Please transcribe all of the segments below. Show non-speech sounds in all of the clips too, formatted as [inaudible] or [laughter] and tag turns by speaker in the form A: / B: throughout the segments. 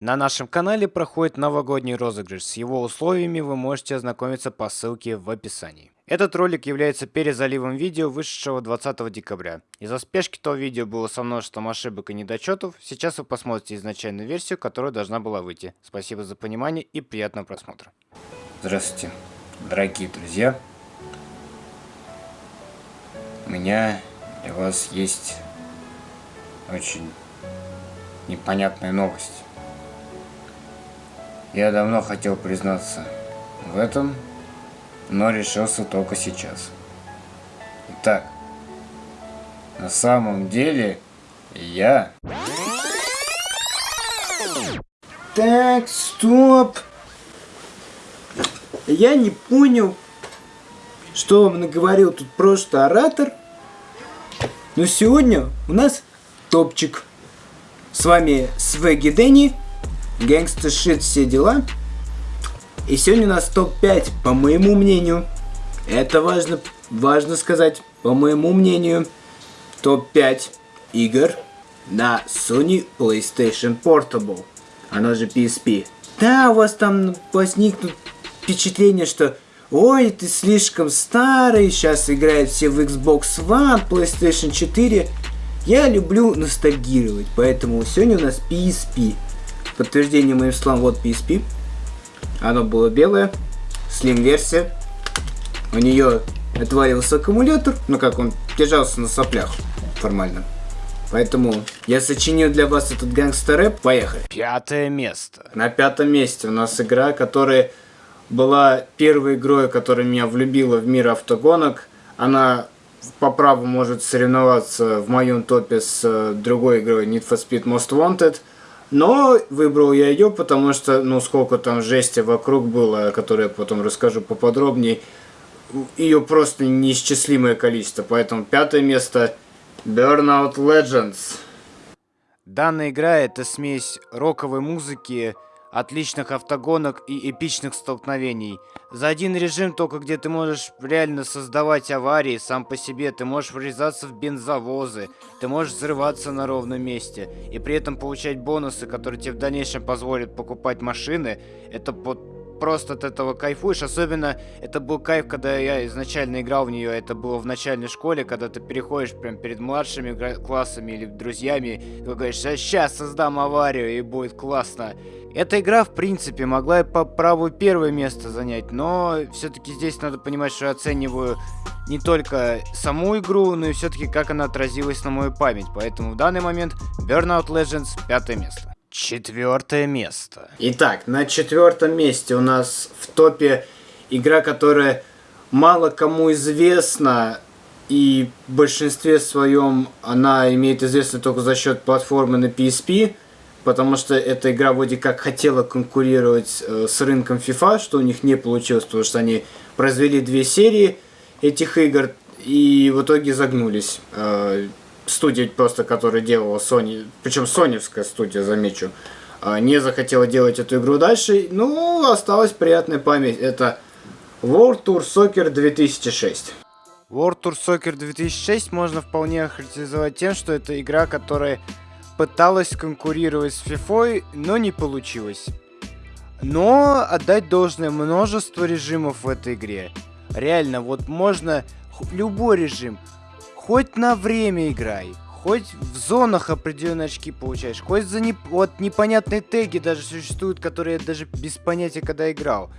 A: На нашем канале проходит новогодний розыгрыш. С его условиями вы можете ознакомиться по ссылке в описании. Этот ролик является перезаливом видео, вышедшего 20 декабря. Из-за спешки того видео было со множеством ошибок и недочетов. Сейчас вы посмотрите изначальную версию, которая должна была выйти. Спасибо за понимание и приятного просмотра. Здравствуйте, дорогие друзья. У меня для вас есть очень непонятная новость. Я давно хотел признаться в этом, но решился только сейчас. Итак, на самом деле я...
B: Так, стоп. Я не понял, что вам наговорил тут просто оратор. Но сегодня у нас топчик. С вами Свеги Дэнни Гэнгста шит, все дела. И сегодня у нас топ-5, по моему мнению. Это важно, важно сказать, по моему мнению. Топ-5 игр на Sony PlayStation Portable. Она же PSP. Да, у вас там возникнут впечатление, что Ой, ты слишком старый, сейчас играют все в Xbox One, PlayStation 4. Я люблю ностальгировать, поэтому сегодня у нас PSP подтверждение моим словам, вот PSP. Оно было белое, слим версия. У нее отвалился аккумулятор, ну как он держался на соплях формально. Поэтому я сочинил для вас этот гангстер рэп. Поехали.
A: Пятое место.
B: На пятом месте у нас игра, которая была первой игрой, которая меня влюбила в мир автогонок. Она по праву может соревноваться в моем топе с э, другой игрой Need for Speed Most Wanted – но выбрал я ее, потому что, ну, сколько там жести вокруг было, которое я потом расскажу поподробнее, ее просто неисчислимое количество. Поэтому пятое место Burnout Legends.
A: Данная игра это смесь роковой музыки, отличных автогонок и эпичных столкновений. За один режим только где ты можешь реально создавать аварии сам по себе, ты можешь врезаться в бензовозы, ты можешь взрываться на ровном месте и при этом получать бонусы, которые тебе в дальнейшем позволят покупать машины. Это под просто от этого кайфуешь. Особенно это был кайф, когда я изначально играл в нее. Это было в начальной школе, когда ты переходишь прям перед младшими классами или друзьями. Ты говоришь, сейчас создам аварию и будет классно. Эта игра, в принципе, могла и по праву первое место занять, но все-таки здесь надо понимать, что я оцениваю не только саму игру, но и все-таки как она отразилась на мою память. Поэтому в данный момент Burnout Legends пятое место. Четвертое место.
B: Итак, на четвертом месте у нас в топе игра, которая мало кому известна, и в большинстве своем она имеет известность только за счет платформы на PSP, потому что эта игра вроде как хотела конкурировать э, с рынком FIFA, что у них не получилось, потому что они произвели две серии этих игр и в итоге загнулись. Студия просто, которая делала Sony, причем соневская студия, замечу, а, не захотела делать эту игру дальше. Ну, осталась приятная память. Это World Tour Soccer 2006.
A: World Tour Soccer 2006 можно вполне охарактеризовать тем, что это игра, которая пыталась конкурировать с FIFA, но не получилось. Но отдать должное множество режимов в этой игре. Реально, вот можно любой режим, хоть на время играй, хоть в зонах определенные очки получаешь, хоть за не... вот непонятные теги даже существуют, которые я даже без понятия когда играл.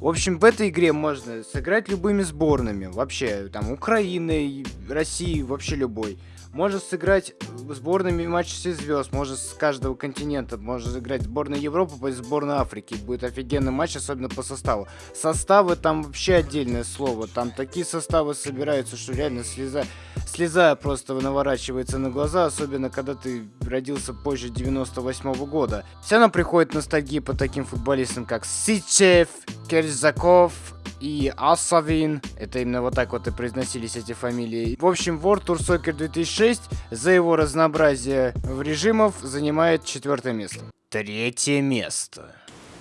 A: В общем, в этой игре можно сыграть любыми сборными, вообще, там, Украины, России, вообще любой. Можно сыграть сборными матч всех звезд, может с каждого континента, можно сыграть сборная Европы против сборной Африки. Будет офигенный матч, особенно по составу. Составы там вообще отдельное слово. Там такие составы собираются, что реально слеза, слеза просто наворачивается на глаза, особенно когда ты родился позже 98 -го года. Все равно приходит ностальгия по таким футболистам, как Сичев, Керзаков, и Асавин. Это именно вот так вот и произносились эти фамилии. В общем, World Tour Soccer 2006 за его разнообразие в режимов занимает четвертое место. Третье место.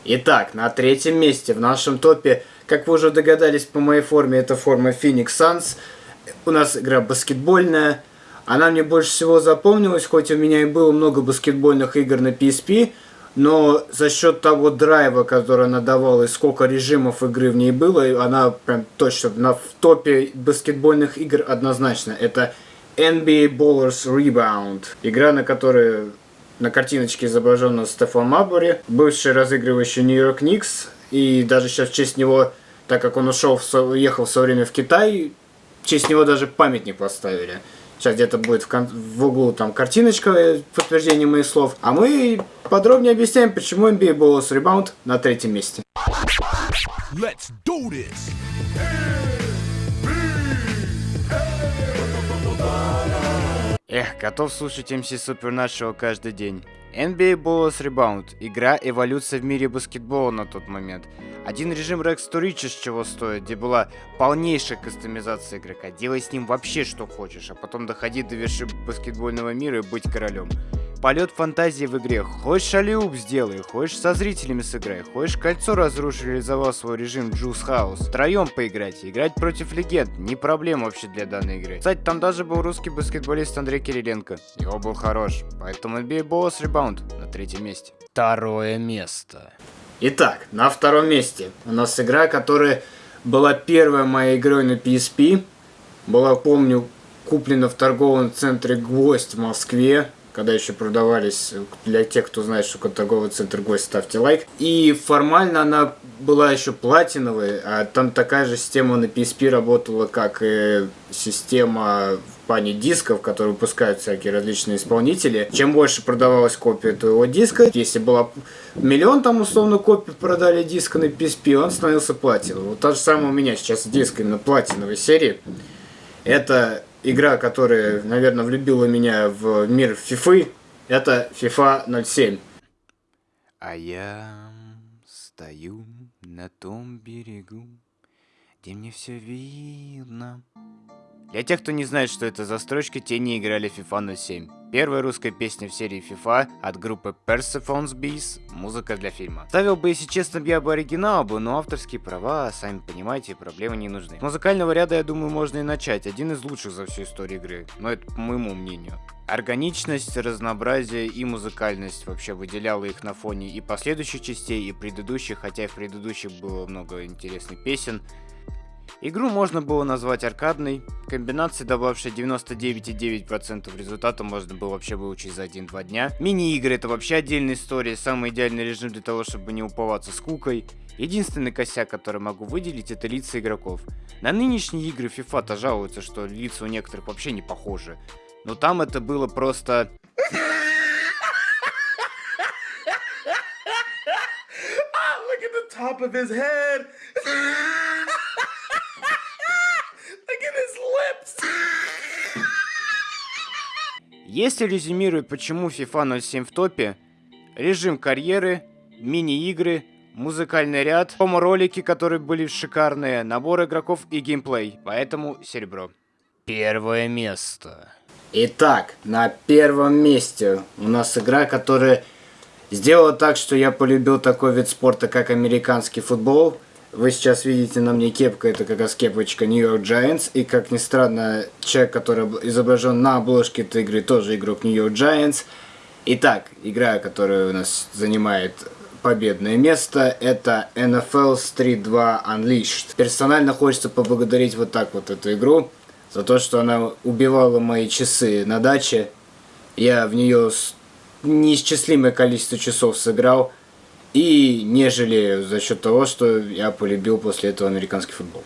B: Итак, на третьем месте в нашем топе, как вы уже догадались по моей форме, это форма Phoenix Suns. У нас игра баскетбольная. Она мне больше всего запомнилась, хоть у меня и было много баскетбольных игр на PSP, но за счет того драйва, который она давала и сколько режимов игры в ней было, она прям точно на, в топе баскетбольных игр однозначно. Это NBA Ballers Rebound. Игра, на которой на картиночке изображен Стефан Мабури, бывший разыгрывающий Нью-Йорк Никс. И даже сейчас в честь него, так как он ушел, уехал в свое время в Китай, в честь него даже памятник поставили. Сейчас где-то будет в, кон- в углу там картиночка э, подтверждение моих слов. А мы подробнее объясняем, почему NBA Ballers Rebound на третьем месте.
C: Let's do this.
A: Эх, готов слушать MC Supernatural каждый день. NBA Balls Rebound. Игра эволюция в мире баскетбола на тот момент. Один режим Rex to Riches чего стоит, где была полнейшая кастомизация игрока. Делай с ним вообще что хочешь, а потом доходи до вершины баскетбольного мира и быть королем. Полет фантазии в игре. Хочешь алиуп сделай, хочешь со зрителями сыграй, хочешь кольцо разрушь, реализовал свой режим Juice House. Втроем поиграть, играть против легенд, не проблема вообще для данной игры. Кстати, там даже был русский баскетболист Андрей Кириленко. Его был хорош, поэтому NBA Balls Rebound на третьем месте. Второе место.
B: Итак, на втором месте у нас игра, которая была первой моей игрой на PSP. Была, помню, куплена в торговом центре «Гвоздь» в Москве когда еще продавались, для тех, кто знает, что такое торговый центр гость, ставьте лайк. И формально она была еще платиновой, а там такая же система на PSP работала, как и система в плане дисков, которые выпускают всякие различные исполнители. Чем больше продавалась копия твоего диска, если было миллион там условно копий продали диска на PSP, он становился платиновым. Вот та же самая у меня сейчас диск именно платиновой серии. Это игра, которая, наверное, влюбила меня в мир FIFA, это FIFA 07.
A: А я стою на том берегу, где мне все видно. Для тех, кто не знает, что это за строчка, те не играли FIFA 07. Первая русская песня в серии FIFA от группы Persephone's Bees, музыка для фильма. Ставил бы, если честно, я бы оригинал бы, но авторские права, сами понимаете, проблемы не нужны. С музыкального ряда, я думаю, можно и начать. Один из лучших за всю историю игры, но это по моему мнению. Органичность, разнообразие и музыкальность вообще выделяла их на фоне и последующих частей, и предыдущих, хотя и в предыдущих было много интересных песен. Игру можно было назвать аркадной, комбинации, добавившей 99,9% результата, можно было вообще выучить за 1-2 дня. Мини-игры это вообще отдельная история, самый идеальный режим для того, чтобы не уповаться скукой. Единственный косяк, который могу выделить, это лица игроков. На нынешние игры FIFA-то жалуются, что лица у некоторых вообще не похожи. Но там это было просто... [laughs]
C: The top of his head. [laughs] Look at his lips.
A: Если резюмировать, почему FIFA 07 в топе, режим карьеры, мини-игры, музыкальный ряд, промо-ролики, которые были шикарные, набор игроков и геймплей, поэтому серебро. Первое место.
B: Итак, на первом месте у нас игра, которая сделала так, что я полюбил такой вид спорта, как американский футбол. Вы сейчас видите на мне кепка, это как раз кепочка New York Giants. И, как ни странно, человек, который изображен на обложке этой игры, тоже игрок New York Giants. Итак, игра, которая у нас занимает победное место, это NFL Street 2 Unleashed. Персонально хочется поблагодарить вот так вот эту игру за то, что она убивала мои часы на даче. Я в нее неисчислимое количество часов сыграл. И не жалею за счет того, что я полюбил после этого американский футбол.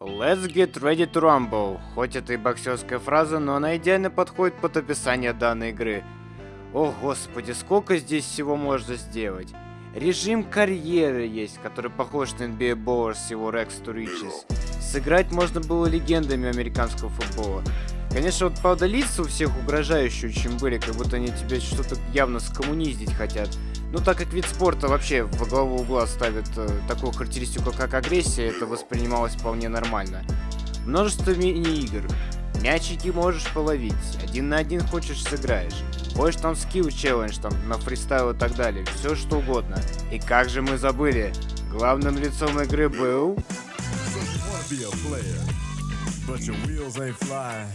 A: Let's get ready to rumble. Хоть это и боксерская фраза, но она идеально подходит под описание данной игры. О господи, сколько здесь всего можно сделать. Режим карьеры есть, который похож на NBA Bowers с его Rex to Riches. Сыграть можно было легендами американского футбола. Конечно, вот правда лица у всех угрожающие очень были, как будто они тебя что-то явно скоммуниздить хотят. Ну, так как вид спорта вообще во главу угла ставит э, такую характеристику, как агрессия, это воспринималось вполне нормально. Множество мини-игр. Мячики можешь половить, один на один хочешь сыграешь. Хочешь там скилл челлендж, там на фристайл и так далее, все что угодно. И как же мы забыли, главным лицом игры был...
C: But your wheels ain't flying.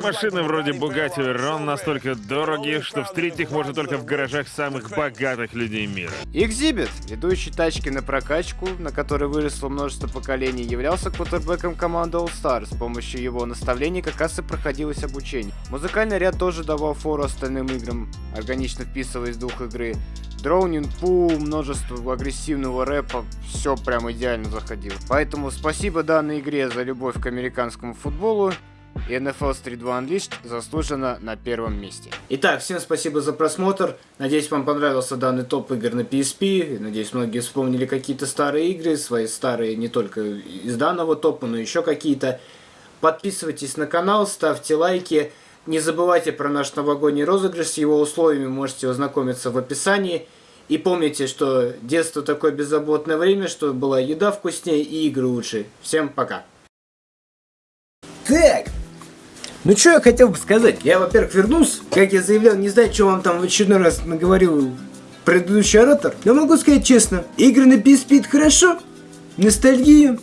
D: Машины вроде Bugatti Veyron настолько дороги, что встретить их можно только в гаражах самых богатых людей мира.
E: Экзибит, ведущий тачки на прокачку, на которой выросло множество поколений, являлся квотербеком команды All Star. С помощью его наставлений как раз и проходилось обучение. Музыкальный ряд тоже давал фору остальным играм, органично вписываясь в дух игры. Дроунинг, пул, множество агрессивного рэпа, все прям идеально заходило. Поэтому спасибо данной игре за любовь к американскому футболу. И NFL Street 2 Unleashed заслуженно на первом месте.
A: Итак, всем спасибо за просмотр. Надеюсь, вам понравился данный топ игр на PSP. Надеюсь, многие вспомнили какие-то старые игры, свои старые не только из данного топа, но еще какие-то. Подписывайтесь на канал, ставьте лайки. Не забывайте про наш новогодний розыгрыш, с его условиями можете ознакомиться в описании. И помните, что детство такое беззаботное время, что была еда вкуснее и игры лучше. Всем пока. Так, ну что я хотел бы сказать? Я, во-первых, вернулся. Как я заявлял, не знаю, что вам там в очередной раз наговорил предыдущий оратор. Но могу сказать честно, игры на PSP это хорошо. Ностальгия.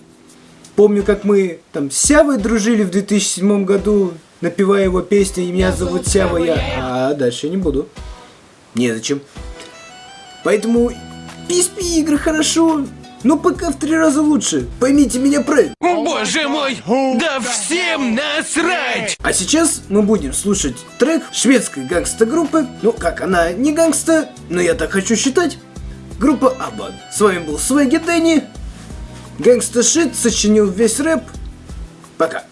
A: Помню, как мы там с Сявой дружили в 2007 году, напевая его песни «И меня зовут Сява я». А дальше я не буду. Незачем. Поэтому PSP игры хорошо, но пока в три раза лучше. Поймите меня правильно.
C: Боже мой, да всем насрать!
A: А сейчас мы будем слушать трек шведской гангста-группы. Ну, как она не гангста, но я так хочу считать. Группа Абан. С вами был Свеги Дэнни. Гангста Шит сочинил весь рэп. Пока.